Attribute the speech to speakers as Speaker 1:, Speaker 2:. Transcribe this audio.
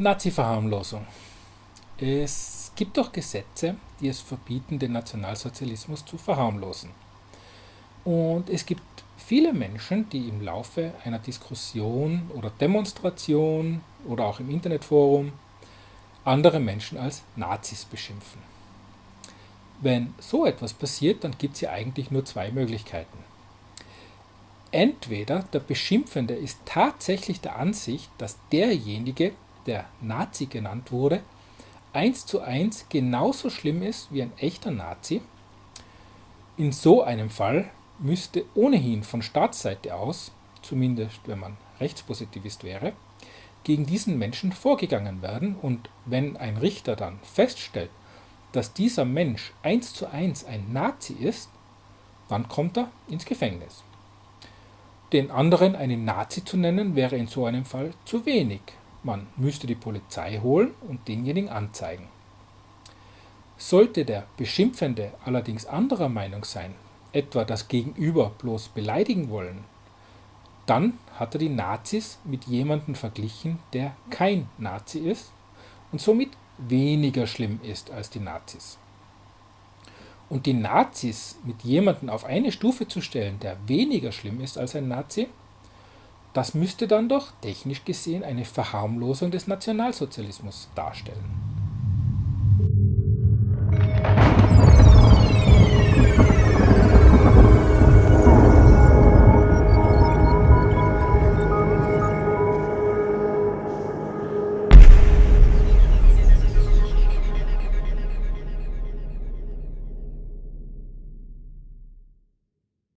Speaker 1: Nazi-Verharmlosung. Es gibt doch Gesetze, die es verbieten, den Nationalsozialismus zu verharmlosen. Und es gibt viele Menschen, die im Laufe einer Diskussion oder Demonstration oder auch im Internetforum andere Menschen als Nazis beschimpfen. Wenn so etwas passiert, dann gibt es ja eigentlich nur zwei Möglichkeiten. Entweder der Beschimpfende ist tatsächlich der Ansicht, dass derjenige, der Nazi genannt wurde, eins zu eins genauso schlimm ist wie ein echter Nazi. In so einem Fall müsste ohnehin von Staatsseite aus, zumindest wenn man Rechtspositivist wäre, gegen diesen Menschen vorgegangen werden und wenn ein Richter dann feststellt, dass dieser Mensch eins zu eins ein Nazi ist, dann kommt er ins Gefängnis. Den anderen einen Nazi zu nennen, wäre in so einem Fall zu wenig. Man müsste die Polizei holen und denjenigen anzeigen. Sollte der Beschimpfende allerdings anderer Meinung sein, etwa das Gegenüber bloß beleidigen wollen, dann hat er die Nazis mit jemandem verglichen, der kein Nazi ist und somit weniger schlimm ist als die Nazis. Und die Nazis mit jemandem auf eine Stufe zu stellen, der weniger schlimm ist als ein Nazi, das müsste dann doch technisch gesehen eine Verharmlosung des Nationalsozialismus darstellen.